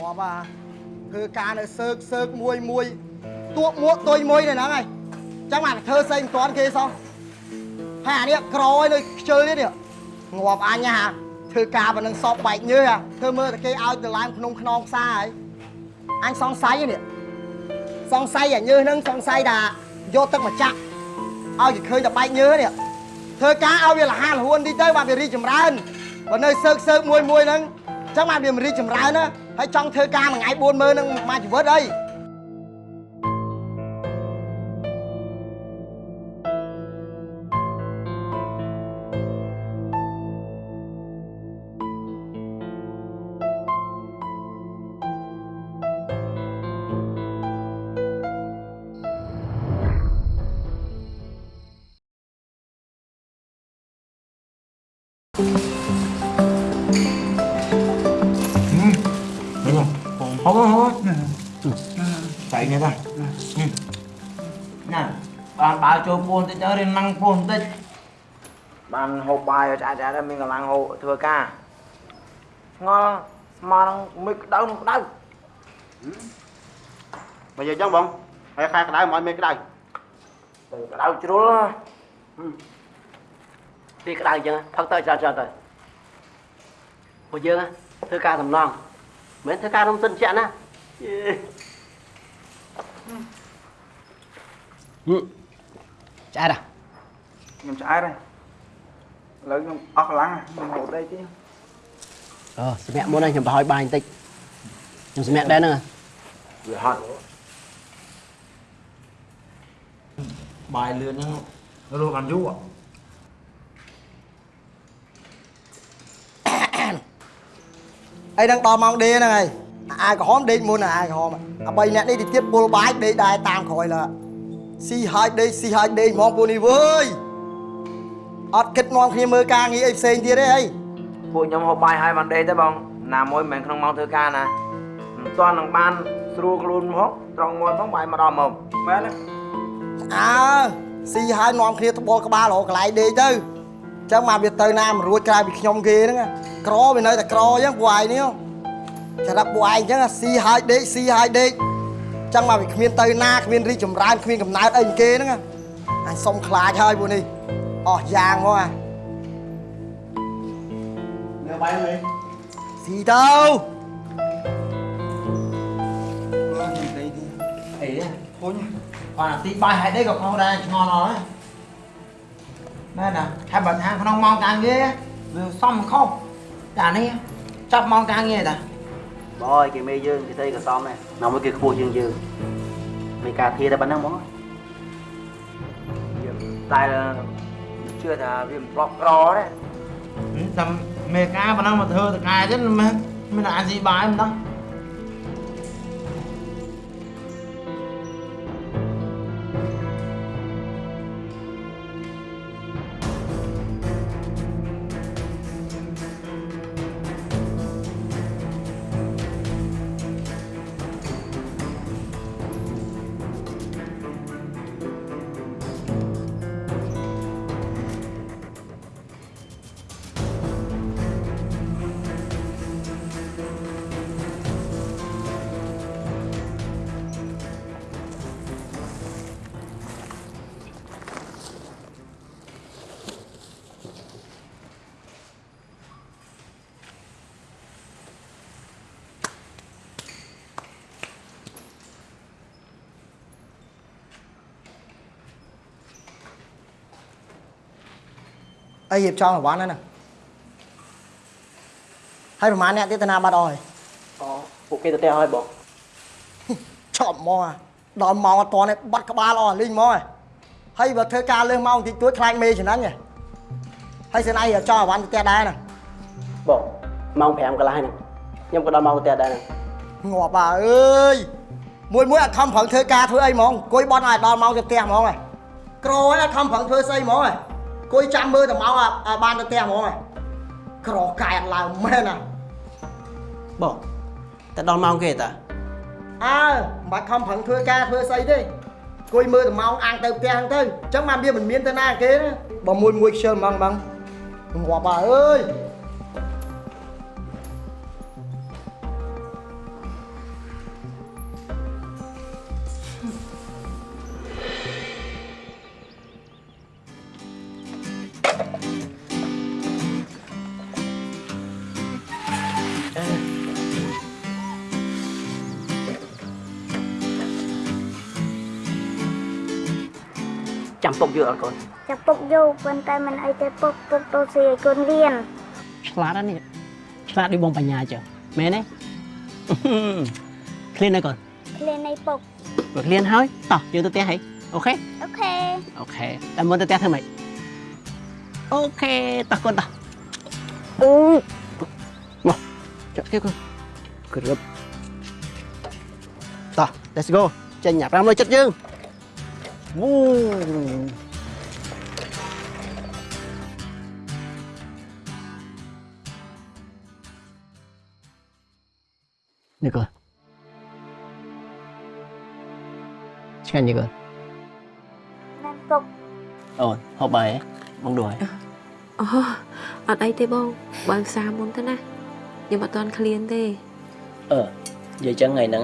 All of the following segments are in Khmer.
ងាប់អាធ្វើការនៅសើកសើកមួយមួយទួកមួកទុយមួយនៅហ្នឹងហើយចឹងបានធ្វើស្អីមិនទាន់គេសោះហើយអានេះក្រឲ្យនៅខ្ជិលនេះនេះងាប់អញហ่าធ្វើការប៉ុណ្ណឹងសពបែកញើសធ្វើមើលតែគេឲ្យទៅឡើងក្នុងខ្នងផ្សារហើយអញសង្ស័យនេះសង្ស័យអាញើសហ្នឹងសង្ស័យថាយកទឹកមកចាក់ឲ្យគេឃើញតែបែកញើសនេះធ្វើការឲ្យវាលះលហួនតិចទៅបានវារីកចម្រើនបើនៅសើកសើកមួយមួយហ្នឹងចឹងបានវាមិនរីកចម្រើនណា ហើយចង់ធ្វើការមួយថ្ងៃ40000ហ្នឹងមួយជីវិតអី Chạy nghe ta. Nè, bạn bảo cho buồn tích nhớ đến năng buồn tích. Bạn hộp bài ở trả trả ra mình còn làng hộ thừa ca. Ngon mà nó mới đau nó đau. bây giờ chẳng bọn hay khai cái đáy mọi mấy cái đáy Từ cái đau chứ đó. ពីក្តៅអញ្ចឹងផឹកទៅច្រើនច្រើនទៅពួកយើងធ្វើការសំឡងមិនមែនធ្វើការរំសិនជាក់ណា ឆ្អែតខ្ញុំឆ្អែតហើយឥឡូវខ្ញុំអស់កម្លាំងខ្ញុំហូត đây chứ អូសម្រាប់មុនហ្នឹងខ្ញុំបោះឲ្យបាយបន្តិចខ្ញុំសម្រាប់ដែរហ្នឹង vừa hot bài lươn nó nó luôn làm chú ạ អីហ្នឹងដល់ម៉ោងដេហ្នឹងហើយ អាយក្រហមដេកមុនអាយក្រហមអាបីអ្នកនេះទៅទៀតពុលបាយដេកដែរតាមក្រោយលើស៊ីហើយដេកស៊ីហើយដេកហ្មងពួកនេះវើយអត់គិតនាំគ្នាមើលការងារអីផ្សេងទៀតទេអីពួកខ្ញុំហូបបាយហើយបានដេកទេបងណាមួយមិនមែនក្នុងម៉ោងធ្វើការណាមិនទាន់នឹងបានស្រួលខ្លួនមកត្រង់មួយផងបាយមកដល់មកមែនទេអើស៊ីហើយនាំគ្នាត្បល់ក្បាលរកកន្លែងដេកទៅអញ្ចឹងមកវាទៅណាមិនរួចក្រៅពីខ្ញុំគេហ្នឹងក្រវានៅតែក្រអញ្ចឹងពួកឯងនេះ ចារាប់ពួកឯងអញ្ចឹងស៊ីហើយដេកស៊ីហើយដេកអញ្ចឹងមកវាគ្មានទៅណាគ្មានរីកចម្រើនគ្មានកំណើតអីគេហ្នឹងអញសុំខ្លាចហើយពួកនេះអស់យ៉ាងមកអា nếu bay lên ស៊ីទៅអីទេធុញគាត់ទីបាយហើយដេកក៏ផងដែរឆ្ងល់អស់ណែណាហើយបើថាក្នុងម៉ោងការងារវាសំខុសតែនេះចាប់ម៉ោងការងារតា បងអើយគេមេយើងគេស្អីក៏សមដែរណាមួយគេខ្ពស់ជាងយើងមានការធាតែប៉ុណ្ណឹងហ្មងតែជឿថាវាមិនប្រកក្រទេតែមេការប៉ុណ្ណឹងមកធ្វើតកែទៀតមិនមានអានស៊ីបាយមិនដឹង អីរៀបចំប្រវត្តិហ្នឹងណាហើយប្រហែលអ្នកទៀតទៅណាបាត់អស់ហើយអូពួកគេទៅផ្ទះហើយបងឆប់មកអាដល់ម៉ោងអត់តនេះបាត់ក្បាលអស់លេងមកហើយហើយបើធ្វើការលើសម៉ោងតិចតួចខ្លាចមេចំណាញ់ហ៎ហើយសិនឯងរៀបចំប្រវត្តិទៅផ្ទះដែរណាបងម៉ោង5កន្លះហ្នឹងខ្ញុំក៏ដល់ម៉ោងទៅផ្ទះដែរហ្នឹងងាប់អាអើយមួយមួយអត់ខំប្រឹងធ្វើការធ្វើអីហ្មងអង្គុយបត់ឲ្យដល់ម៉ោងទៅផ្ទះហ្មងហ៎ក្រហើយអត់ខំប្រឹងធ្វើស្អីហ្មងហ៎ អង្គុយចាំមើលតែម៉ោងឲ្យឲ្យបានទៅផ្ទះហ្មងហ៎ក្រកែអត់ឡើងមែនណាបងតែដល់ម៉ោងគេតាអើមិនបាច់ខំប្រឹងធ្វើការធ្វើស្អីទេអង្គុយមើលតែម៉ោងអាំងទៅផ្ទះហ្នឹងទៅអញ្ចឹងបានវាមិនមានទៅណាគេទេបើមួយមួយខ្ជិលហ្មងហ្មងងាប់អាអើយ យកអត់កូនចាប់ពុកយកប៉ុន្តែមិនអីទេពុកពុកទៅស៊ីឲ្យកូនរៀនឆ្លាតណាស់នេះឆ្លាតដូចបងបញ្ញាចឹងមែនទេឃ្លានណាកូនឃ្លាននៃពុកបើឃ្លានហើយតោះយើងទៅផ្ទះហីអូខេអូខេអូខេតែមុនទៅផ្ទះធ្វើម៉េចអូខេតោះកូនតោះអឺមកចាក់គេកូនក្រឹបតោះ let's go ចេញញ៉ា500ចិត្តយើងវូ នេះកូនឆ្ងាញ់ទេកូនណានពុកអូនហូបបាយហ៎បងដួយអូអត់អីទេបងបើផ្សារមុនទៅណាខ្ញុំអត់ទាន់ឃ្លានទេអឺនិយាយចឹងថ្ងៃហ្នឹង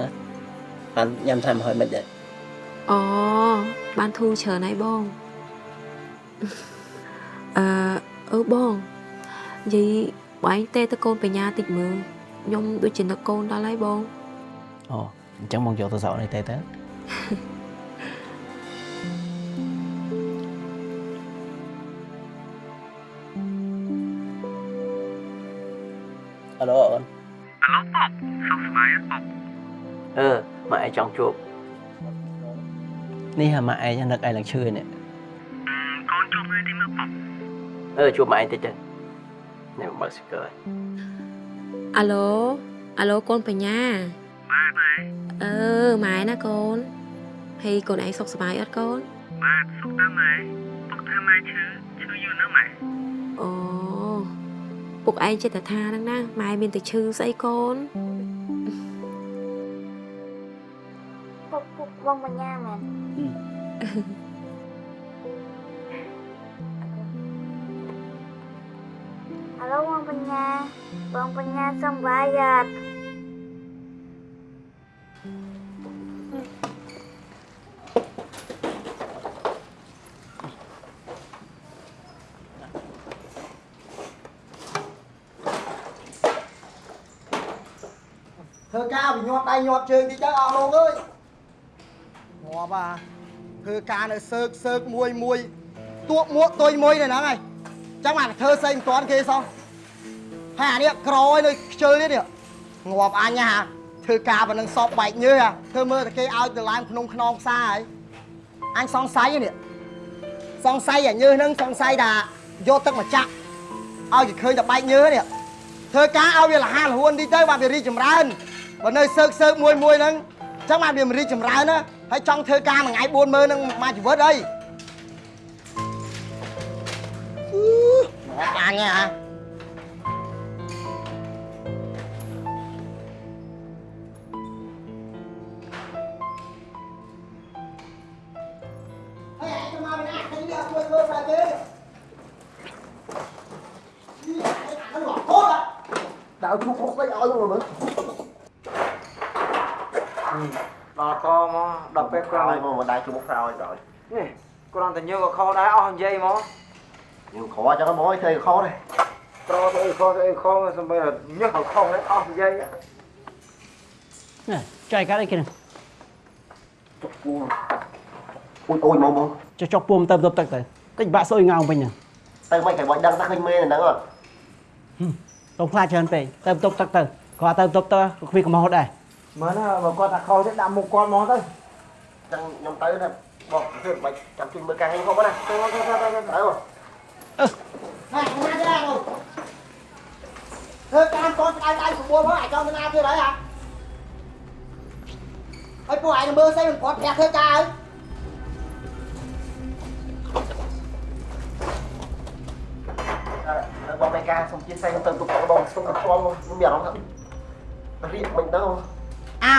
បានញ៉ាំថែមហើយមិនដែរអូបានធូរច្រើនហើយបងអឺអឺបងនិយាយបងឯងទេទៅកូនបញ្ញាតិចមើល ខ្ញុំដូចជានឹកកូនដល់ហើយបងអូអញ្ចឹងបងយកទៅសក់នេះទៅទៅអាឡូអូនអាឡូប៉សុខសប្បាយអត់ប៉អឺម៉ាក់ឯងច អឺជួបម៉ាក់ឯងតិចទៅនេះបើកស្គរអាឡូអាឡូកូនបញ្ញាម៉ែម៉ែអឺម៉ែណាកូនហើយកូនឯងសុខសប្បាយអត់កូនបាទសុខដែរម៉ែពុកថាម៉ែឈឺឈឺយូរណាស់ម៉ែអូពុកឯងចិត្តតែថាហ្នឹងណាម៉ែមានតែឈឺស្អីកូនពុកពុកបងបញ្ញាមែន អាឡូបងបញ្ញាបងបញ្ញាសុំបាយអត់ធ្វើការវាញាត់ដៃញាត់ជើងតិចទៅអស់លោ កអើយងាប់អាធ្វើការនៅសើកសើកមួយមួយទួកមួកទុយមួយនៅហ្នឹងហើយចឹងបានធ្វើស្អីមិនទាន់គេសោះហើយអានេះក្រឲ្យនៅខ្ជិលនេះនេះងាប់អញហ่าធ្វើការប៉ុណ្ណឹងសពបែកញើសធ្វើមើលតែគេឲ្យទៅឡើងក្នុងខ្នងផ្សារហើយអញសង្ស័យនេះសង្ស័យអាញើសហ្នឹងសង្ស័យថាយកទឹកមកចាក់ឲ្យគេឃើញតែបែកញើសនេះធ្វើការឲ្យវាលះលហួនតិចទៅបានវារីកចម្រើនបើនៅសើកសើកមួយមួយហ្នឹងអញ្ចឹងបានវាមិនរីកចម្រើនណាហើយចង់ធ្វើការមួយថ្ងៃ40000ហ្នឹងមួយជីវិតអីអឺ អញហ៎ហើយអញទៅមកពីណាឃើញវាជួយធ្វើស្អីគេនេះអញអានោះហូតដល់ឈប់ពុកស្អីឲ្យមកមើលដល់កមកដល់ពេលក្រោក្រោយយមកមកដៃជុំមុខក្រោយក្រោយនេះគ្រាន់តែញើក៏ខោដែរអស់និយាយមកយើងខអញ្ចឹងមកឲ្យធ្វើខដែរក្រទៅអីខទៅអីខសំបីញើក៏ខោដែរអស់និយាយនេះចុយកាត់អីគេហ្នឹងពួងអ៊ុយអ៊ុយមកមកចុះចុះពុំទៅទៅទឹកទៅតិចបាក់សុយងោងវិញហ្នឹងទៅមិនគេបាច់ដឹងថាឃើញមេហ្នឹងអត់ទៅខ្លាចច្រើនពេកទៅទៅទឹកទៅគាត់ទៅទៅទៅគ្មានកំហុសដែរមើលណាបើគាត់ថាខោទេដាក់មុខគាត់មកទៅចឹងខ្ញុំទៅណាបងធ្វើបាច់ចាំជួយមើលការងារផងណាទៅទៅទៅទៅទៅ ណែមកទេអូធ្វើកាមកូនដៃដៃ9ផងអាចចង់ទៅណាទៀតហើយហ่าហើយពួកឯងមើលស្អីមិនគាត់ប្រាក់ធ្វើការហើយបងមេការសុំជាផ្សេងខ្ញុំទៅទុកបងសុំទៅខ្វល់ខ្ញុំមានអារម្មណ៍ថារៀបមិនទៅអើ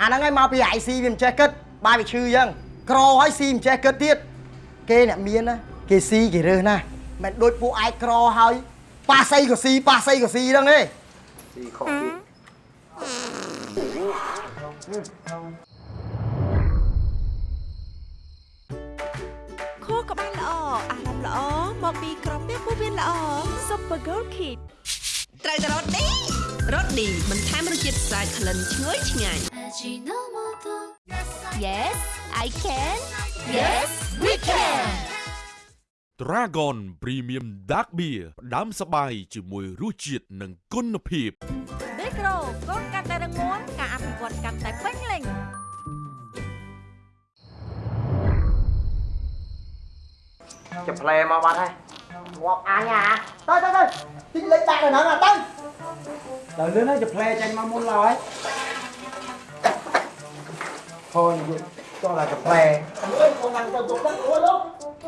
អាហ្នឹងហើយមកពី IC វាមិនចេះគិតបាយវាឈឺអញ្ចឹងក្រហើយ C មិនចេះគិតទៀតគេអ្នកមានណាគេ C គេរើសណា មិនដូចពួកឯងក្រហើយប៉ាសីក៏ C ប៉ាសីក៏ C ហ្នឹងទេស៊ីខុសទៀតខួរក្បាលល្អអារម្មណ៍ល្អមកពីក្រពះពោះវៀនល្អ Super Girl Kid ត្រូវតែរ៉ូឌីរ៉ូឌីបន្ថែមរសជាតិស្អាតក្លិនឈ្ងុយឆ្ងាញ់ Yes I can Dragon Premium Dark Beer ផ្ដាំសបាយជាមួយរសជាតិនិងគុណភាពមីក្រូកូនកាន់តែរងមាំការអភិវឌ្ឍកាន់តែពេញលេញចាប់ផ្លែមកបាត់ហើយងាប់អញអាទៅទៅទៅទីលេខដាក់នៅហ្នឹងអាទៅដល់លឿនហើយจะផ្លែចាញ់មកមុនឡើយហូនយកចោលតែចាប់ផ្លែអើយបងឡើងទៅទុកទឹកអូលោក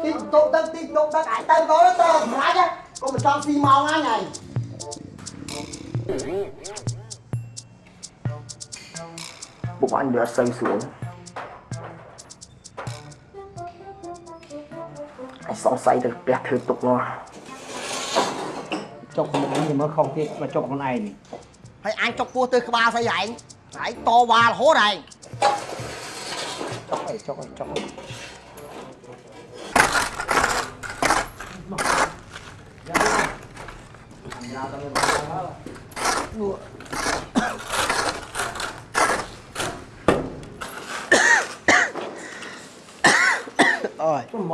ទីទុកទឹកទីទុកទឹកអាយទៅទៅទៅសម្រាប់ហ៎កុំមិនចង់ស៊ីម៉ោងអញហើយពុកអញវាអត់សូវស្រួលអញសង្ស័យទៅផ្ទះធ្វើទុកនោះចុកមុខនេះមើលខុសទៀតមកចុកខ្លួនឯងនេះហើយអញចុកពោះទៅក្បាលស្អីឯងឯងតវ៉ារហូតឯងចុកអីចុកអីចុកអី អើយមក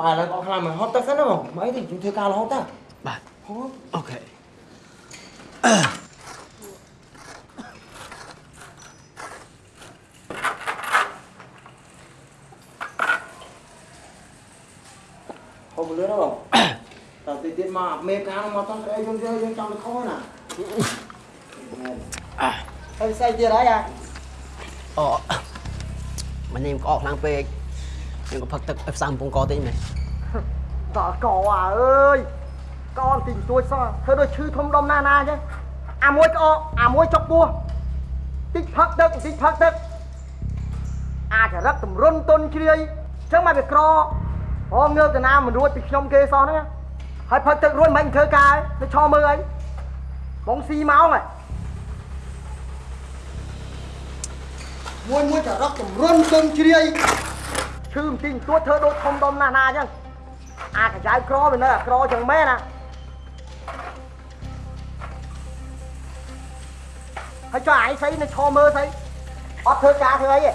ឥឡូវអស់ខ្លាំងមកហត់ទៅសិនមកមិនអីទេជួយធ្វើការរហូ តទៅបាទអូខេហូបលឿនហ៎តើទីទៀតមកមេការមកតង់ស្អីយើងយើងចង់ទៅខុសណាហើយស្អីទៀតហើយអាអូមកនេះក្អកខ្លាំងពេកខ្ញុំក៏ផឹកទឹកឲ្យផ្សំពងកតិចមែនតកអាអើយកនទីទួចសោះធ្វើដូចឈឺធំដុំណាស់ណាអញ្ចឹងអាមួយក្អកអាមួយចុកពោះតិចផឹកទឹកតិចផឹកទឹកអាចរឹកតម្រុនទុនជ្រាយអញ្ចឹងមកវាក្រហងងើបទៅណាមិនរួចពីខ្ញុំគេសោះហ្នឹង ហើយផឹកទឹករួចមិនធ្វើការទៅឆមើលអីបងស៊ីម៉ោងហ៎មួយមួយចរឹកតម្រុនទុនជ្រាយឈឺបន្តិចបន្តួចធ្វើដូចធំដុំណាស់ណាអញ្ចឹងអាកញ្ចៅក្រវានៅអាក្រចឹងមែនណាហើយចុះឯងស្អីនៅឈរមើលស្អីអត់ធ្វើការធ្វើអីទេ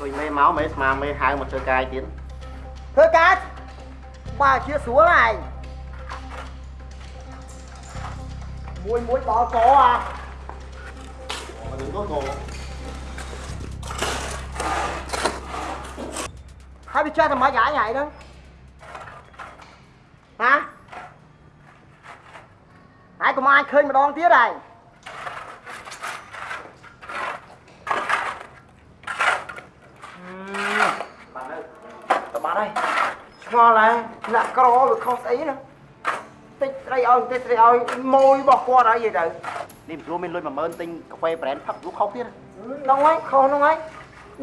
គួយមេមកមេស្មាមេហៅមកធ្វើការទៀតធ្វើការបើជាស្រួលឯង មួយមួយដល់កអាមកនឹងក៏ហើយវាចេះតែមិនឯងឯងហ្នឹងណាហើយកុំអាចឃើញម្ដងទៀតឯងបាទហើយតបាត់ហើយឆ្ងល់ហើយលាក់ក្រវាខុសស្អីណាតិចស្រីឲ្យតិចស្រីឲ្យម៉ួយរបស់គាត់ហើយនិយាយទៅនេះព្រោះមានលុយ10000ទិញកាហ្វេ brand ផឹកលុខុសទៀតហ្នឹងហើយខុសហ្នឹងហើយ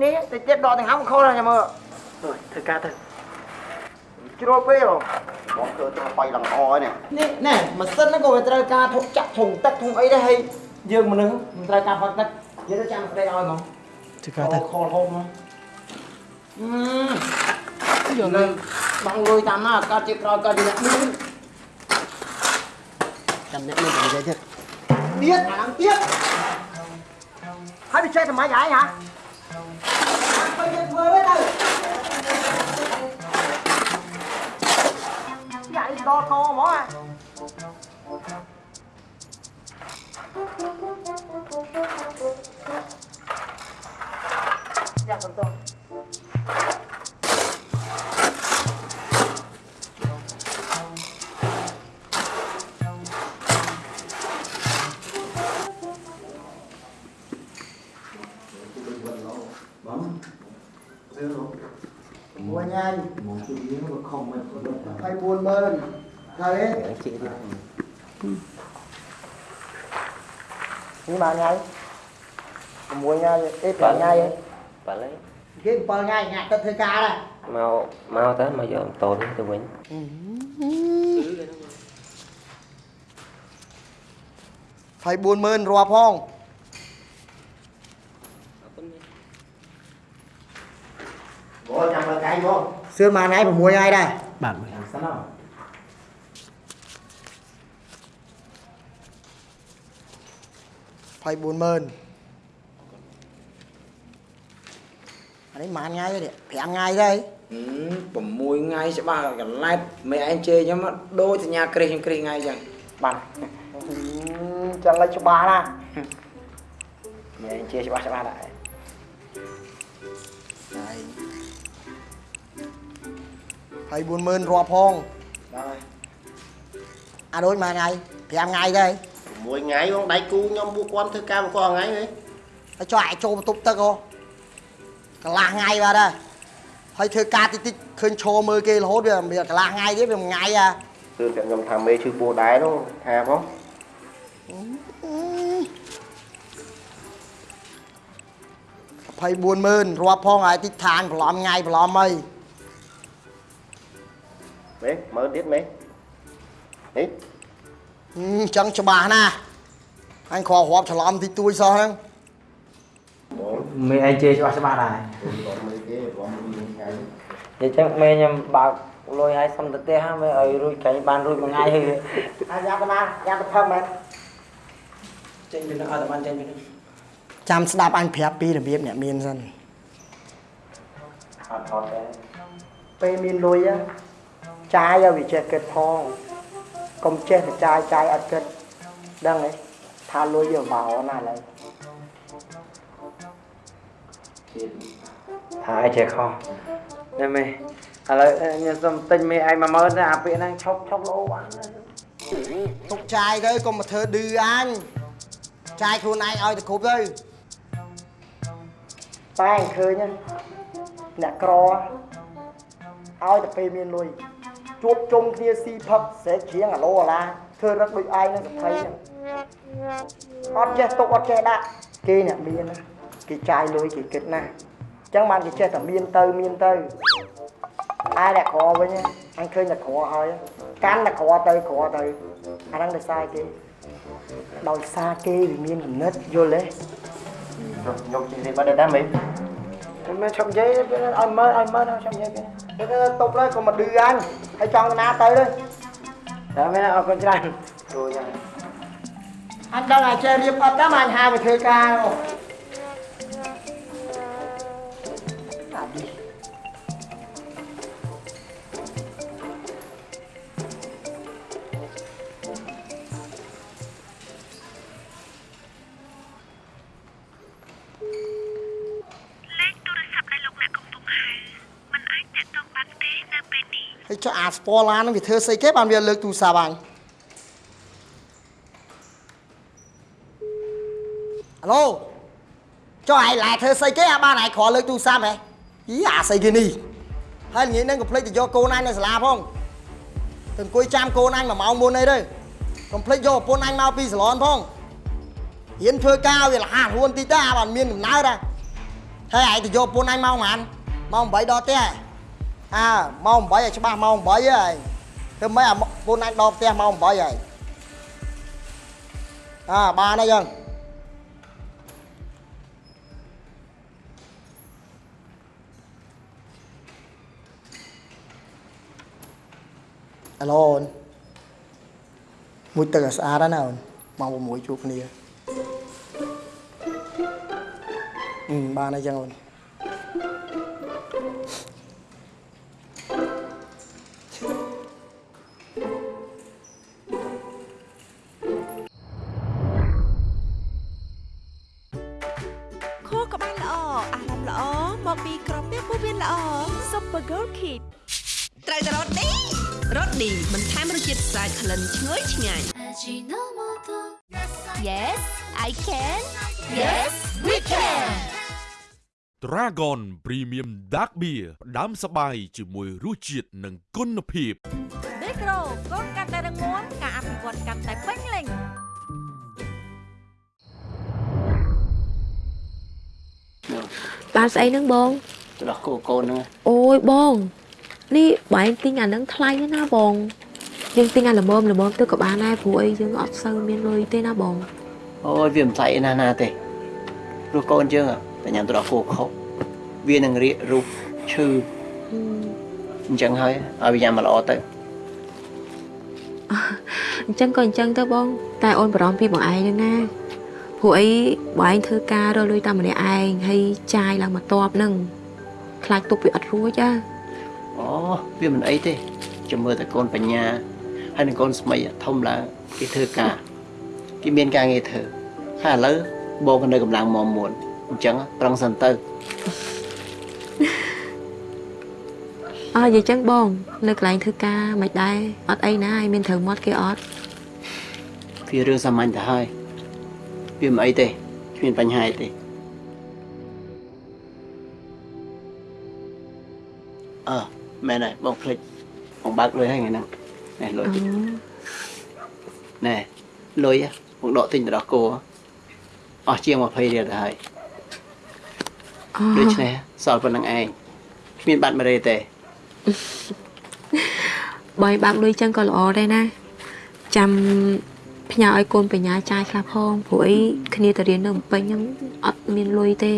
នេះតិចទៀតដកទាំងហាំខុសហើយចាំមើលអើយធ្វើការទៅជ្រុលពេកហ៎បងធ្វើទៅបាយឡើងអហើយនេះនេះណែម៉ាស៊ីនហ្នឹងក៏វាត្រូវការធុកចាក់ធុងទឹកធុងអីដែរហើយយើងមនុស្សមិនត្រូវការផឹកទឹកយើងទៅចាំស្ដីឲ្យហ្មងធ្វើការទៅខលហូបមកអឺយកនៅបងលុយតាមណាកើតជាក្រោយកើតជាអ្នកមាន ចាំអ្នកមាននិយាយទៀតទៀតអាហ្នឹងទៀតហើយវាចេះតែម៉េច nyai. Kemuanya eh nyai. lấy, Dia empol nyai nyak ke thưa ca đây. Mau mau tới mà giờ tồn tôi quên. Thầy cái រាប់ផង Sưa mà nay mua ngay đây. Bạn. Sao? 24000អានេះប៉ុន្មានថ្ងៃទេ5ថ្ងៃទេ6ថ្ងៃច្បាស់កន្លែបមេឯងជេខ្ញុំដូចសញ្ញាគ្រិះគ្រិះថ្ងៃចឹងបាទចឹងលេចច្បាស់ណាមេឯងជេច្បាស់ច្បាស់ដែរហើយហើយ40000រាប់ផងបាទអាដូចមួយថ្ងៃ5ថ្ងៃទេ មួយថ្ងៃបងដៃគូខ្ញុំពួកគាត់ធ្វើការមកគាត់ថ្ងៃហីហើយចុះអាចចូលបន្ទប់ទឹកហ៎កន្លះថ្ងៃបាទហើយហើយធ្វើការតិចតិចឃើញឈរមើលគេរហូតវាមានកន្លះថ្ងៃទៀតវាមួយថ្ងៃអាគឺតែខ្ញុំថាមេឈឺពោះដែរនោះថាផង240,000រាប់ផងហើយតិចឋានប្រឡំថ្ងៃប្រឡំអីមេមើលទៀតមេនេះអឺអញ្ចឹងច្បាស់ណាស់អញគ្រាន់រាប់ច្រឡំតិចតួចសោះហ្នឹងមេឯងជេរច្បាស់ច្បាស់ដែរគាត់មើលគេគាត់មើលថ្ងៃអញ្ចឹងមេខ្ញុំបើកលុយឲ្យសុំទៅផ្ទះហើយមេឲ្យរួចកាញ់បានរួចមួយថ្ងៃហើយអាយ៉ាប់ទៅណាយ៉ាប់ទៅផឹកមែនចេញពីនោះអត់តែបានចេញពីនោះចាំស្ដាប់អញប្រាប់ពីរបៀបអ្នកមានសិនអត់ថតទេពេលមានលុយ á ចាយឲ្យវាចេះគិតផង កុំចេះតែចាយចាយអត់គិតដឹងទេថាលុយវាបោណាឥឡូវហើយចេះខុសតែមេឥឡូវខ្ញុំសុំទិញមេឯង10000ទៅអាពាក្យហ្នឹងឈប់ឈប់លោបានទុកចាយទៅកុំមកធ្វើឌឺអញចាយខ្លួនឯងឲ្យទៅគ្រប់ទៅតែឃើញហ្នឹងអ្នកក្រឲ្យតែពេលមានលុយ ជួបជុំគ្នាស៊ីផឹកស្រែកច្រៀងអាឡូអាឡាធ្វើរឹកដូចឯងនឹងសភ័យហ្នឹងអត់ចេះទុកអត់ចេះដាក់គេអ្នកមានណាគេចាយលុយគេគិតណាស់អញ្ចឹងបានគេចេះតែមានទៅមានទៅអាយអ្នកក្រវិញណាអញឃើញអ្នកក្រហើយកាន់អ្នកក្រទៅក្រទៅអាហ្នឹងដោយសារគេដោយសារគេវាមានគំនិតយល់ទេខ្ញុំជិះនេះបាត់ដែរមេមេឈប់និ យាយឲ្យមើលឲ្យមើលឈប់និយាយគេទៅតុបទៅកុំមកឌឺអញហើយចង់ទៅណាទៅទៅតែមេអរគុណច្រើនគ្រូ ស្ពឡានហ្នឹងវាធ្វើស្អីគេបានវាលើកទូរស័ព្ទអញអាឡូចុះឯងឡែធ្វើស្អីគេអាបានឯងគ្រាន់លើកទូរស័ព្ទហ៎យីអាស្អីគេនេះហើយងាយហ្នឹងកុំភ្លេចទៅយកកូនអញនៅសាលាផងទៅអង្គុយចាំកូនអញមួយម៉ោងមុនអីទៅកុំភ្លេចយកប្រពន្ធអញមកពីសាឡនផងហ៊ានធ្វើការវាលះខ្លួនតិចទៅអាបានមានកំណើតហ៎ហើយឯងទៅយកប្រពន្ធអញមកហ្មងម៉ោង8ដល់ផ្ទះហ៎ អើម៉ោង8ឲ្យច្បាស់ម៉ោង8ហើយធ្វើម៉េចអាពូនអញដល់ផ្ទះម៉ោង8ហើយអើបានហើយយើងអាឡូអូនមួយទឹកឲ្យស្អាតណាអូនម៉ោង6ជួបគ្នាអឺបានហើយចឹងអូន ឈ្ងុយឆ្ងាញ់ Yes I can Yes we can Dragon Premium Dark Beer ផ្ដាំសបាយជាមួយរសជាតិនិងគុណភាព Big Pro កូនកាន់តែរឹងមាំការអភិវឌ្ឍកាន់តែពេញលេញបានស្អីហ្នឹងបងទៅដោះគោកូនហ្នឹងអូយបង នេះបងឯងទិញអាហ្នឹងថ្លៃណាស់ណាបង យើងទិញអាល្មមល្មមទៅក៏បានដែរព្រោះអីយើងអត់សូវមានលុយទេណាបងអូយវាមិនថ្លៃណាស់ណាទេព្រោះកូនយើងតែញ៉ាំទៅដោះគោខុសវានឹងរៀករូបឈឺអញ្ចឹងហើយឲ្យវាញ៉ាំមកល្អទៅអញ្ចឹងក៏អញ្ចឹងទៅបង តែអូនបារម្ភពីបងឯងហ្នឹងណាព្រោះអីបងឯងធ្វើការរកលុយតាមម្នាក់ឯងហើយចាយឡើងមកតបហ្នឹងខ្លាចទុកវាអត់រួចណាអូវាមិនអីទេចាំមើលតែកូនបញ្ញា ហើយនឹងកូនស្មីធំឡើងគេធ្វើការគេមានការងារធ្វើហើយឥឡូវបងក៏នៅកម្លាំងមមួនអញ្ចឹងប្រឹងសិនទៅអើនិយាយចឹងបង នៅកន្លែងធ្វើការមិនដែរអត់អីណាឲ្យមានត្រូវមាត់គេអត់វារឿងសាមញ្ញទៅហើយវាមិនអីទេគ្មានបញ្ហាអីទេអើមែនហើយបងភ្លេចបងបើកលុយហើយថ្ងៃហ្នឹង ណែលុយណែលុយបងដកទិញទៅដល់គោអស់ជាង20រៀលទៅហើយអូដូច្នេះសល់ប៉ុណ្្នឹងឯងគ្មានបាត់មេរេទេបើឲ្យបាក់លុយចឹងក៏ល្អដែរណាចាំផ្ញើឲ្យកូនបញ្ញាចាយខ្លះផងព្រោះអីគ្នាទៅរៀននៅភ្នំពេញហ្នឹងអត់មានលុយទេ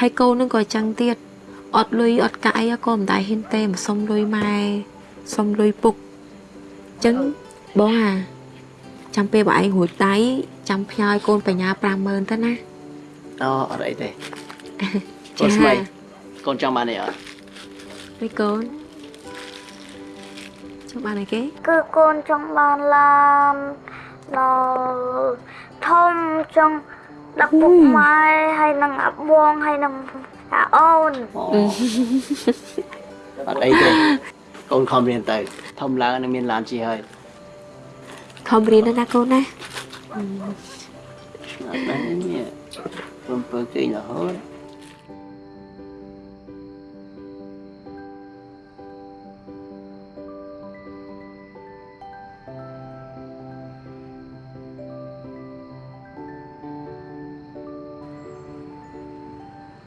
ហើយកូនហ្នឹងក៏ចឹងទៀតអត់លុយអត់កាក់អីក៏មិនដែរហ៊ានទេមកសុំលុយម៉ែសុំលុយពុក ចឹងបងអាចាំពេលបងឯងរួចដៃចាំផ្ញើឲ្យកូនបញ្ញា50000ទៅណាអូអត់អីទេកូនស្មីកូនចង់បានអីអត់មួយកូនចង់បានអីគេគឺកូនចង់បានឡាននៅធំចង់ដឹកពុកម៉ែហើយនឹងអាបងហើយនឹងអាអូនអត់អីទេ កូនខំរៀនទៅធំឡើងនឹងមានឡានជិះហើយខំរៀនទៅណាកូនណាឆ្ងាត់ណាស់នេះពំពើគេងរហូត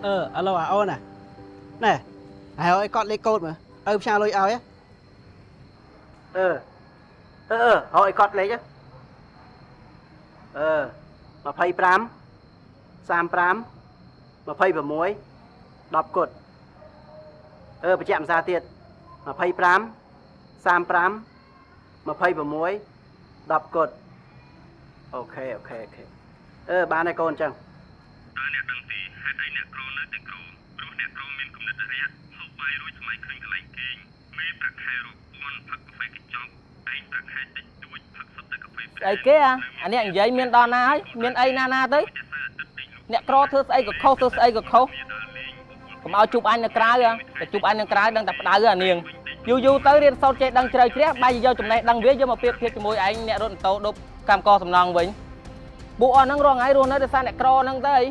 អឺឥឡូវអាអូនណាណែហើយឲ្យគាត់លេខកូដមើល ទៅផ្សាយលុយឲ្យហ៎អឺអឺអឺឲ្យគាត់លេខអឺ25 35 26 10គុតអឺបញ្ជាក់ភាសាទៀត25 35 26 10គុតអូខេអូខេអូខេអឺបានហើយកូនអញ្ចឹងតើអ្នកដឹងទីហេតុអីអ្នកគ្រូនៅតែគ្រូព្រោះអ្នកគ្រូមានគំនិតរាក់ហូ បបាយរួចថ្មីឃើញកន្លែងគេងមេប្រាក់ខែរកពាន់ផឹកកាហ្វេកញ្ចប់ឯងប្រាក់ខែតិចតួចផឹកសុទ្ធតែកាហ្វេស្អីគេអាអានេះនិយាយមានដល់ណាហើយមានអីណាណាទៅអ្នកក្រធ្វើស្អីក៏ខុសធ្វើស្អីក៏ខុសកុំឲ្យជួបអញនៅក្រៅហ៎តែជួបអញនៅក្រៅដឹងតែផ្ដៅអានាងយូរយូរទៅរៀនសូត្រចេះដឹងជ្រៅជ្រះបែរជាយកចំណេះដឹងវាយកមកប្រៀបធៀបជាមួយឯងអ្នករត់ម៉ូតូដប់កម្មកសំណងវិញពួកអស់ហ្នឹងរងថ្ងៃរស់នៅដោយសារអ្នកក្រហ្នឹងទៅអី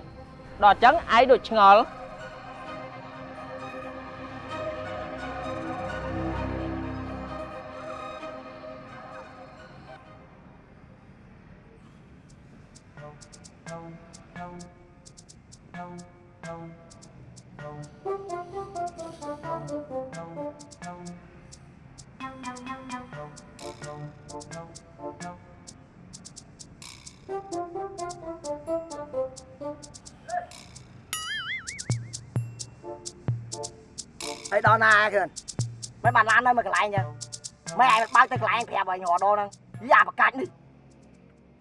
ដល់អញ្ចឹងឯងដូចឆ្ងល់ ហើយដល់ណាគឺមិនបានឡាននៅមួយកន្លែងចឹងមិនឯងបើកទៅកន្លែងប្រាប់ឲ្យញ័រដោហ្នឹងយ៉ាបកាច់នេះ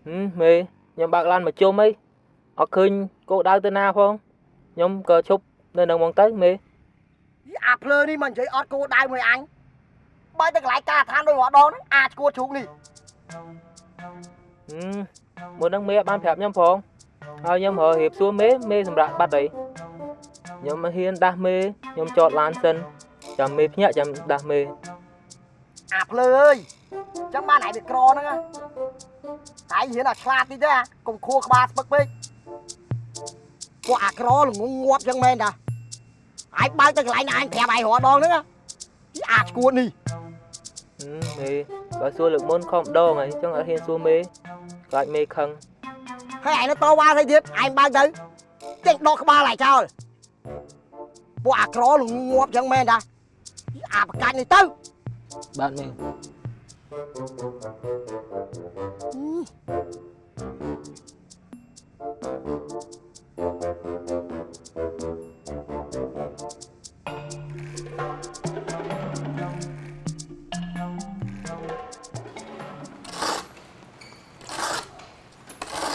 ហឹមមេខ្ញុំបើកឡានមកជុំអីអត់ឃើញគោដៅទៅណាផងខ្ញុំក៏ឈប់នៅនឹងហ្មងទៅមេអាភ្លើនេះមិននិយាយអត់គោដៅមួយអញបើកទៅកន្លែងការដ្ឋានដោយញ័រដោហ្នឹងអាចឈួតជ្រូកនេះហឹមមុនហ្នឹងមេអត់បានប្រាប់ខ្ញុំផងហើយខ្ញុំរករៀបសួរមេមេសម្រាប់បាត់អី ខ្ញុំមិនហ៊ានដាស់មេខ្ញុំចតឡានសិនចាំមេភ្ញាក់ចាំដាស់មេអាភ្លើអើយចឹងបានឯងវាក្រហ្នឹងណាតែឯងហ៊ានអាឆ្លាតតិចទេអាកុំខួរក្បាលស្ពឹកពេកពួកអាក្រល្ងងងាប់ចឹងមែនតាឯងបើកទៅកន្លែងណាឯងប្រាប់ឯងរដងហ្នឹងណាអាចឈួតនេះហឹមមេបើសួរលើកមុនខំដងហើយអញ្ចឹងអត់ហ៊ានសួរមេខ្លាចមេខឹងហើយឯងនៅតវ៉ាស្អីទៀតឯងបើកទៅចេញដកក្បាលឯងចោល ពួកអាក្រល្ងងងាប់ចឹងមែនតាអាបកាច់នេះទៅបាទមេ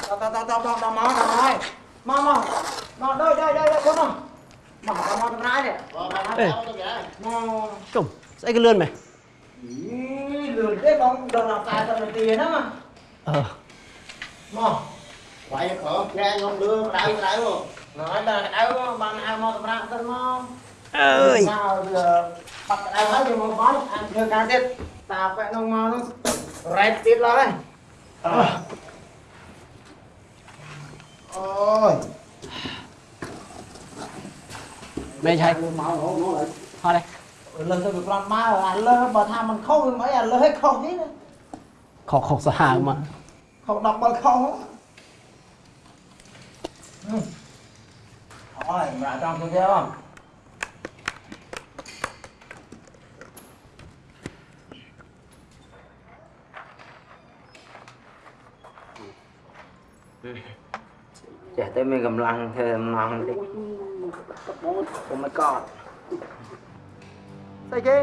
ដល់ដល់ដល់ដល់ដល់មកដល់មកមកមកមក đây đây đây đây con nào មកមក សម្រាប់នេះអេជុំស្អីក៏លឿនមែនលឿនទេបងដល់ដល់40នាទីហ្នឹងអឺមកវាយប្រើចែងខ្ញុំលឿនក្តៅក្តៅណ៎ដល់ក្តៅបានហៅមកសម្រាប់ទៅមកអើយមកបាត់ក្តៅហើយយកមកបោះអានធ្វើការទៀតតាបែកនោះមកនោះរ៉ែតទៀតឡើយអូយ មែនហើយមកហូបនោះហត់ទេលើទៅវាប្រន់មកអាលើបើថាมันខុសវាមិនអីអាលើឲ្យខុសនេះណាខុសខុសសាហាវមកខុស10បើខុសអូយម្រាប់ចង់ទៅទៀតបងចេះតែមានកម្លាំងធ្វើដំណងតិច អូ my god ស្អីគេ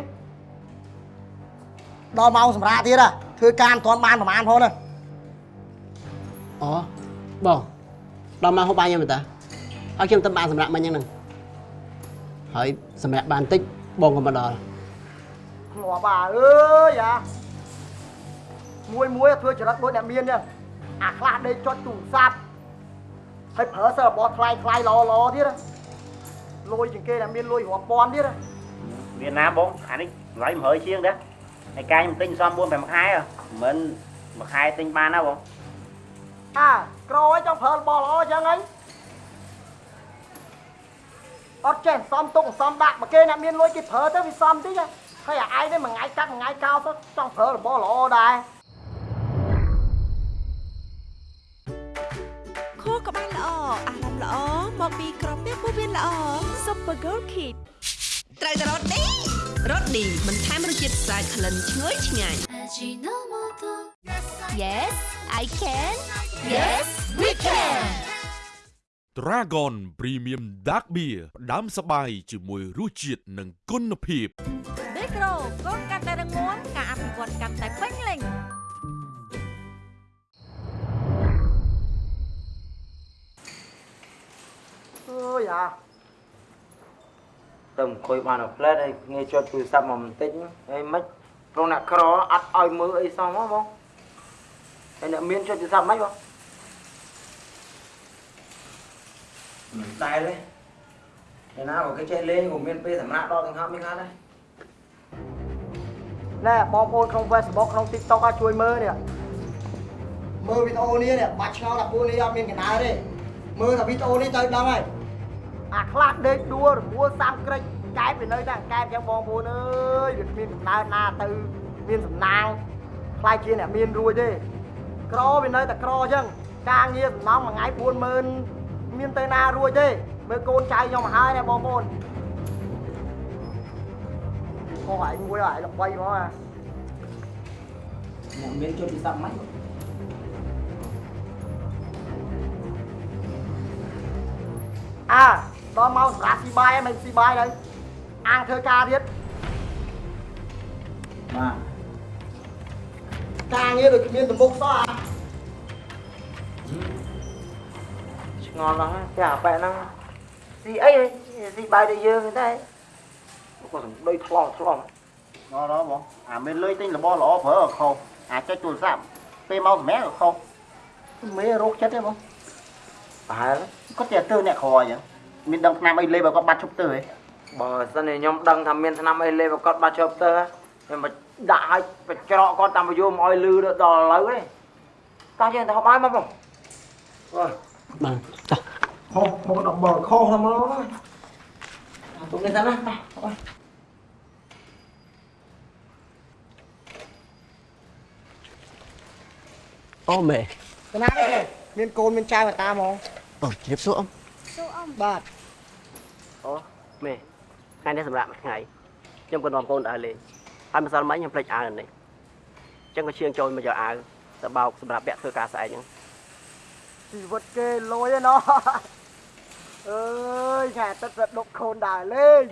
ដល់ម៉ោងសម្រាប់ទៀតហ่ะធ្វើការមិនទាន់បានប្រហែលផងណាអូបងដល់មកហូបបាយខ្ញុំតាហើយខ្ញុំទៅបានសម្រាប់មិញហ្នឹងហើយសម្រាប់បានតិចបងក៏មកដល់ធ្លាប់អាអើយអាមួយមួយធ្វើចរិតដូចអ្នកមានចឹងអាខ្លះដេកចុចទូរស័ព្ទហើយប្រើសើរបស់ថ្លៃថ្លៃល្អល្អទៀតណា លុយជាងគេអ្នកមានលុយរាប់ពាន់ទៀតណាមានណាបងអានេះតម្លៃ100ជាងដែរហើយកាយខ្ញុំទិញសំ4 5ខែហ៎មិនមួយខែទិញបានណាបងអាក្រឲ្យចង់ប្រើរបស់ល្អចឹងហីអត់ចេះសំទុកសំដាក់មកគេអ្នកមានលុយគេប្រើទៅវាសំតិចហ៎ហើយអាឯងនេះមួយថ្ងៃកាត់មួយថ្ងៃកោទៅចង់ប្រើរបស់ល្អដែរ មកពីក្រពះពោះវៀនល្អ Super Gold Kid ត្រូវតែរត់នេះរត់នេះបន្ថែមរសជាតិស្អាតក្លិនឈ្ងុយឆ្ងាញ់ Yes I can Yes we can Dragon Premium Dark Beer ផ្ដាំសបាយជាមួយរសជាតិនិងគុណភាពមីក្រូកូនកាន់តែរងមាំការអភិវឌ្ឍកាន់តែពេញលេញ អើយអាទៅអង្គុយបានផ្លែតហើយងាយចុចទូរស័ព្ទមកបន្តិចហើយមិនព្រោះអ្នកក្រអត់ឲ្យមើលអីសោះមកបងហើយអ្នកមានចុចទូរស័ព្ទមិនបងមិនតែទេឯណាបើគេចេះលេងក៏មានពេលសម្រាប់ដល់ទាំងហប់មានខាត់ដែរណែបងប្អូនក្នុង Facebook ក្នុង TikTok អាចជួយមើលនេះមើលវីដេអូនេះនេះបាច់ឆ្ងល់ថាពួកនេះអត់មានកណ្ដាលទេមើលតែវីដេអូនេះទៅដឹងហើយ អាខ្លះដេកដួលរមួលសាំក្រិចកែបវានៅតែកែបចឹងបងប្អូនអើយវាគ្មានកំណើតណាទៅមានសំណាងខ្លាយជាអ្នកមានរួចទេក្រវានៅតែក្រចឹងការងារសំណងមួយថ្ងៃ40000មានទៅណារួចទេមើលកូនចៅខ្ញុំមកហើយណាបងប្អូនខុសឯងមួយឯងល្បីហ្មងអាអ្នកមានចុចទូរស័ព្ទមិនអើ ដល់មកសម្រាប់ស៊ីបាយហើយមិនស៊ីបាយហើយអាងធ្វើការទៀតបាទការងារដូចគ្មានទំមុខសោះអាឆ្ងល់ណាស់តែអាប៉ែហ្នឹងស៊ីអីស៊ីបាយដូចយើងទេក៏សំដូចថ្លង់ថ្លង់ណ៎ណ៎បងអាមានលុយទិញរបស់ល្អប្រើខុសអាចុចទូរស័ព្ទពេលមកសម្រាប់ក៏ខុសមេរោគចិត្តទេបងប្រហែលគាត់តែទៅអ្នកក្រអញ្ចឹង មានដឹងឆ្នាំអីលេបើគាត់បាត់ឈប់ទៅហ៎បើសិនជាខ្ញុំដឹងថាមានឆ្នាំអីលេបើគាត់បាត់ឈប់ទៅខ្ញុំមកដាក់ឲ្យបច្រកគាត់តាមយមឲ្យលឺដល់ឥឡូវទេតោះយើងទៅហូបបាយមកបងអើបាទចុះខុសមកដល់បើខុសហ្នឹងមកទុកនេះសិនណាអូមេកណាទេមានកូនមានចៅមកតាហ្មងអូជម្រាបសួរអ៊ំសួរអ៊ំបាទ អូមេថ្ងៃនេះសម្រាប់មួយថ្ងៃខ្ញុំក៏នាំកូនដើរលេងហើយម្សិលមិញខ្ញុំភ្លេចអាវនេះអញ្ចឹងក៏ឈៀងចូលមកយកអាវទៅបោកសម្រាប់ពាក់ធ្វើការស្អែកហ្នឹងជីវិតគេលយឯណោះអើយខែទឹករត់ដុកខូនដើរលេង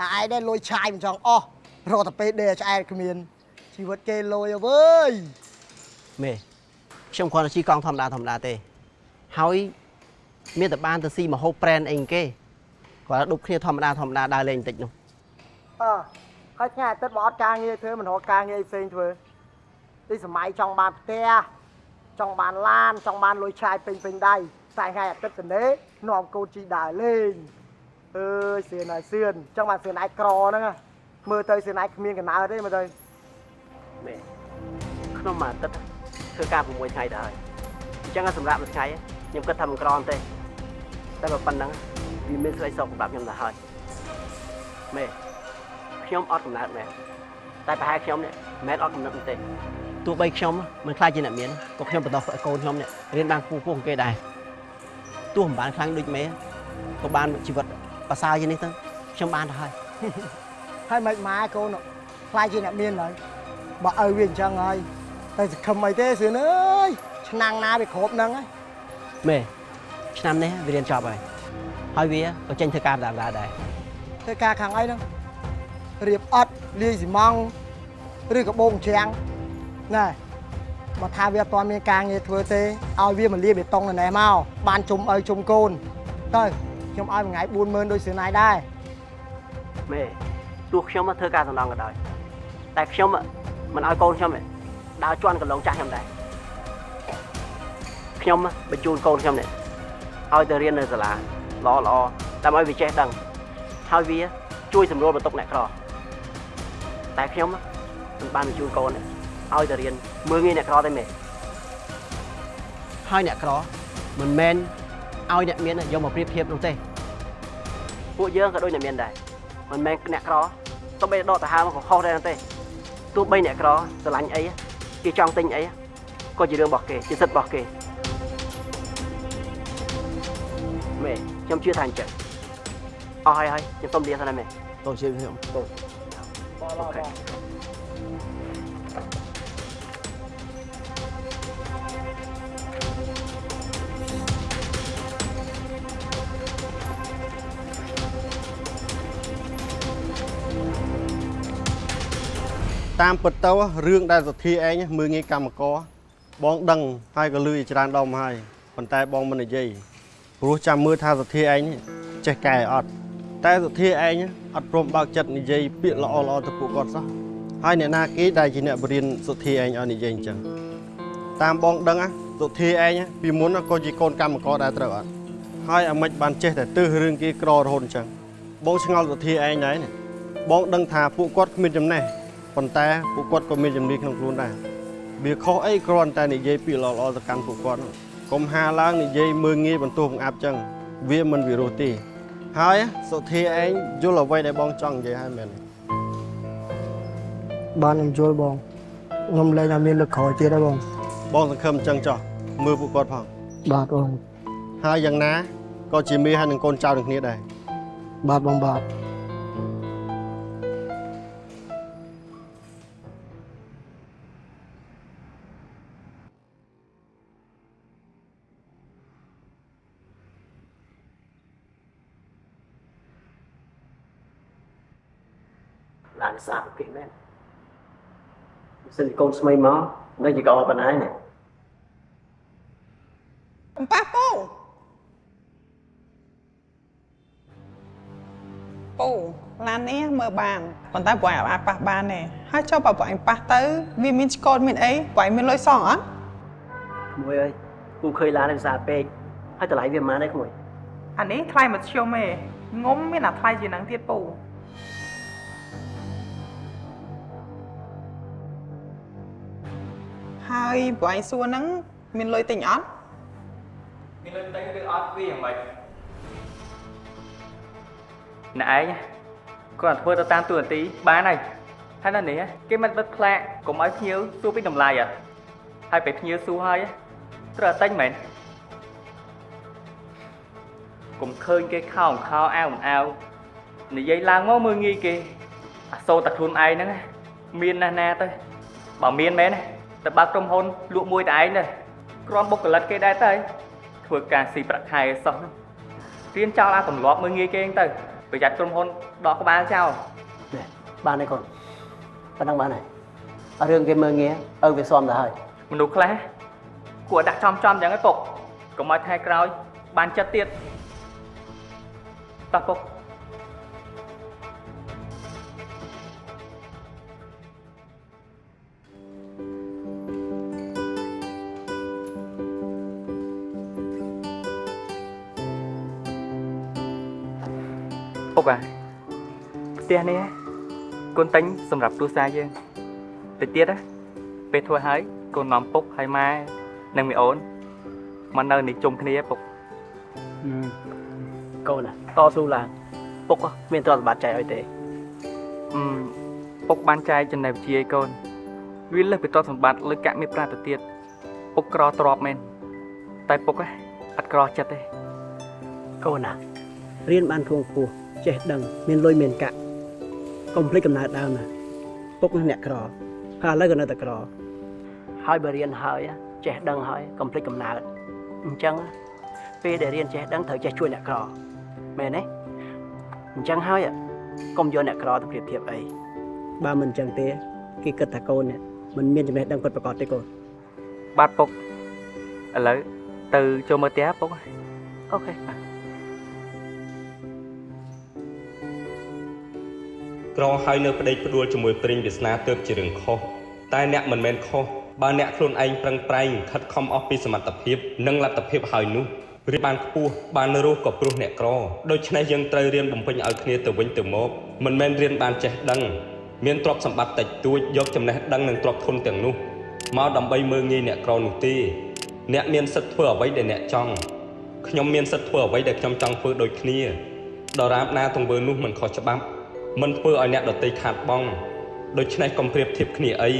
អាឯងដែរលុយឆាយមិនចង់អស់រកតែពេលដេកឆ្អែតគ្មានជីវិតគេលយអើវើយមេខ្ញុំគ្រាន់តែជិះកង់ធម្មតាធម្មតាទេហើយមានតែបានទៅស៊ីមហូបប្រែនអីគេក គាត់ដប់គ្នាធម្មតាធម្មតាដើរលេងបន្តិចនោះអើហើយថ្ងៃអាទិត្យបើអត់ការងារធ្វើមិនរកការងារផ្សេងធ្វើទីសម័យចង់បានផ្ទះចង់បានឡានចង់បានលុយឆាយពេញពេញដៃតែថ្ងៃអាទិត្យទៅនេះនាំកូនជីដើរលេងអើយសឿនហើយសឿនចង់បានសឿនឯក្រហ្នឹងណាមើលទៅសឿនឯគ្មានកណើតទេមើលទៅមេក្នុងមួយអាទិត្យធ្វើការ6ថ្ងៃទៅហើយអញ្ចឹងសម្រាប់មួយថ្ងៃខ្ញុំគិតថាមិនក្រទេតែបើប៉ុណ្ណឹង វាមានស្រីសុខសម្រាប់ខ្ញុំទៅហើយមេខ្ញុំអត់កំណើតមែនតែប្រហែលខ្ញុំនេះមិនមែនអត់កំណត់ទេទោះបីខ្ញុំមិនខ្លាចជាអ្នកមានក៏ខ្ញុំបន្តឲ្យកូនខ្ញុំនេះរៀនបានពូពោះគេដែរទោះមិនបានខ្លាំងដូចមេក៏បានជីវិតប្រសើរជាងនេះទៅខ្ញុំបានទៅហើយហើយមិនម៉ែកូននោះខ្លាចជាអ្នកមានហើយបើឲ្យវាអញ្ចឹងហើយតែសង្ឃឹមអីទេសឿនអើយឆ្នាំងណាវាគ្រប់ហ្នឹងហើយមេឆ្នាំនេះវារៀនចប់ហើយ ហើយវាក៏ចេញធ្វើការដដែលដែរធ្វើការខាងអីហ្នឹងរៀបអត់លាយស៊ីម៉ង់ឬក៏បងច្រាំងណែបើថាវាអត់ទាន់មានការងារធ្វើទេឲ្យវាមកលាយបេតុងនៅណេះមកបានជុំឲ្យជុំកូនទៅខ្ញុំឲ្យមួយថ្ងៃ40000ដូចសឿនឯដែរមេទោះខ្ញុំធ្វើការសំណងក៏ដោយតែខ្ញុំមិនឲ្យកូនខ្ញុំដើរជន់កន្លងចាស់ខ្ញុំដែរខ្ញុំបញ្ជូនកូនខ្ញុំនេះឲ្យទៅរៀននៅសាលា ល្អល្អដើម្បីវាចេះដឹងហើយវាជួយសម្រួលបន្ទុកអ្នកក្រតែខ្ញុំមិនបានបញ្ជូនកូនឲ្យទៅរៀនមើងងាយអ្នកក្រទេមេហើយអ្នកក្រមិនមែនឲ្យអ្នកមានយកមកប្រៀបធៀបនោះទេពួកយើងក៏ដូចអ្នកមានដែរមិនមែនអ្នកក្រទោះបីដកទៅហើមកក៏ខុសដែរទេទោះបីអ្នកក្រស្រឡាញ់អីគេចង់ទិញអីក៏ជារឿងរបស់គេជាសិទ្ធិរបស់គេមេ ខ្ញុំជឿថាអញ្ចឹងអស់ហើយហើយខ្ញុំសុំលាសិនណាមេតោះជឿខ្ញុំតោះអូខេតាមពិតទៅរឿងដែលសទ្ធាឯងមើងងាយកម្មករបងដឹងហើយក៏លឺជាច្រើនដុំហើយប៉ុន្តែបងមិននិយាយ ព្រោះចាំមើលថាសទ្ធាឯងចេះកែអត់តែសទ្ធាឯងអត់ព្រមបើកចិត្តនិយាយពាក្យល្អល្អទៅពួកគាត់សោះហើយអ្នកណាគេដែលជាអ្នកបរៀនសុទ្ធាឯងឲ្យនិយាយអញ្ចឹងតាមបងដឹងសុទ្ធាឯងពីមុនក៏ជាកូនកម្មករដែរត្រូវអត់ហើយអាម៉េចបានចេះតែទើសរឿងគេក្ររហូតអញ្ចឹងបងឆ្ងល់សុទ្ធាឯងដែរនេះបងដឹងថាពួកគាត់គ្មានចំណេះប៉ុន្តែពួកគាត់ក៏មានជំនាញក្នុងខ្លួនដែរវាខុសអីគ្រាន់តែនិយាយពីល្អល្អទៅកាន់ពួកគាត់នោះ កុំហាឡើងនិយាយមើងងាយបន្ទោសបង្អាប់ចឹងវាមិនវិរោះទេហើយសុធាឯងយល់អ្វីដែលបងចង់និយាយហើយមែនទេបានខ្ញុំយល់បងខ្ញុំលែងតែមានលឹកក្រោយទៀតហើយបងបងសង្ឃឹមចឹងចោះមើលពួកគាត់ផងបាទបងហើយយ៉ាងណាក៏ជាមេហើយនឹងកូនចៅនឹងគ្នាដែរបាទបងបាទ សិនជាកូនស្មីមកនៅជាកោប៉ុណ្ណានេះអំប៉ះពូពូឡាននេះមើលបានប៉ុន្តែពួកឯងអាចប៉ះបានទេហើយចុះបើពួកឯងប៉ះទៅវាមានឆ្កូតមានអីពួកឯងមានលុយសងអត់ក្មួយអើយពូឃើញឡាននេះសាពេកហើយតម្លៃវាប៉ុន្មានដែរក្មួយអានេះថ្លៃមធ្យមទេងុំមានអាថ្លៃជាងហ្នឹងទៀតពូ ហើយពួកឯងសួរហ្នឹងមានលុយទិញអត់មានលុយទិញឬអត់វាយ៉ាងម៉េចណែឯងគាត់ធ្វើទៅតាមទូនាទីបានហើយហើយនៅនេះគេមិនបិទផ្លាកកុំឲ្យភ្ញៀវសួរពីតម្លៃហ៎ហើយពេលភ្ញៀវសួរហើយត្រូវតែទិញមែនកុំឃើញគេខោខោអាវមិនអាវនិយាយឡើងមកមើងងាយគេអាសូរតែខ្លួនឯងហ្នឹងមានណាស់ណាទៅបើមានមែន ទៅបើកក្រុមហ៊ុនលក់មួយតែឯងទៅគ្រាន់បុគ្គលិកគេដែរទៅធ្វើការស៊ីប្រាក់ខែសោះហ្នឹងរៀនចោលអាទម្លាប់មើងងាយគេហ្នឹងទៅប្រយ័ត្នក្រុមហ៊ុនដកក្បាលចោលបានហើយកូនប៉ុណ្ណឹងបានហើយអត់រឿងគេមើងងាយឪវាស៊ាំទៅហើយមនុស្សខ្លះគួរដាក់ចំចំយ៉ាងហ្នឹងពុកកុំឲ្យថ្ងៃក្រោយបានចិត្តទៀតតោះពុក ពុកអាផ្ទះនេះកូនតែងសម្រាប់គ្រួសារយើងទៅទៀតណាពេលធ្វើហើយកូននាំពុកហើយម៉ែនិងមីអូនមកនៅនេះជុំគ្នាពុកកូនណាតស៊ូឡើងពុកហ៎មានទ្រព្យសម្បត្តិចែកឲ្យទេអឺពុកបានចែកចំណេះវិជ្ជាឲ្យកូនវាលើសពីទ្រព្យសម្បត្តិលើកាក់មានប្រាទៅទៀតពុកក្រទ្របមែនតែពុកហ៎អត់ក្រចិត្តទេកូនណារៀនបានធួងពោះ ចេះដឹងមានលុយមានកាក់កុំភ្លេចកំណើតដើមណាពុកអ្នកក្រហើយឥឡូវក៏នៅតែក្រហើយបើរៀនហើយចេះដឹងហើយកុំភ្លេចកំណើតអញ្ចឹងពេលដែលរៀនចេះដឹងត្រូវចេះជួយអ្នកក្រមែនទេអញ្ចឹងហើយកុំយកអ្នកក្រទៅប្រៀបធៀបអីបើមិនអញ្ចឹងទេគេគិតថាកូននេះមិនមានចំណេះដឹងពិតប្រាកដទេកូនបាទពុកឥឡូវទៅចូលមើលផ្ទះពុកអូខេ ក្រហើយនៅប្តេកផ្ដួលជាមួយព្រិញវាសនាទើបជារឿងខុសតែអ្នកមិនមែនខុសបើអ្នកខ្លួនឯងប្រឹងប្រែងខិតខំអស់ពីសមត្ថភាពនិងលទ្ធភាពហើយនោះរៀនបានខ្ពស់បានរស់ក៏ព្រោះអ្នកក្រដូច្នេះយើងត្រូវរៀនបំពេញឲ្យគ្នាទៅវិញទៅមកមិនមែនរៀនបានចេះដឹងមានទ្រព្យសម្បត្តិតិចតួចយកចំណេះដឹងនិងទ្រព្យធនទាំងនោះមកដើម្បីមើងងាយអ្នកក្រនោះទេអ្នកមានសិទ្ធិធ្វើអ្វីដែលអ្នកចង់ខ្ញុំមានសិទ្ធិធ្វើអ្វីដែលខ្ញុំចង់ធ្វើដូចគ្នាដរាបណាទង្វើនោះមិនខុសច្បាប់ មិនធ្វើឲ្យអ្នកដទៃខាតបង់ដូច្នេះកុំប្រៀបធៀបគ្នាអី